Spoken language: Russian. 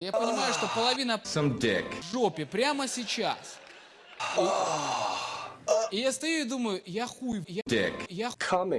Я понимаю, что половина в жопе прямо сейчас. И, и я стою и думаю, я хуй, я, Dick. я Coming.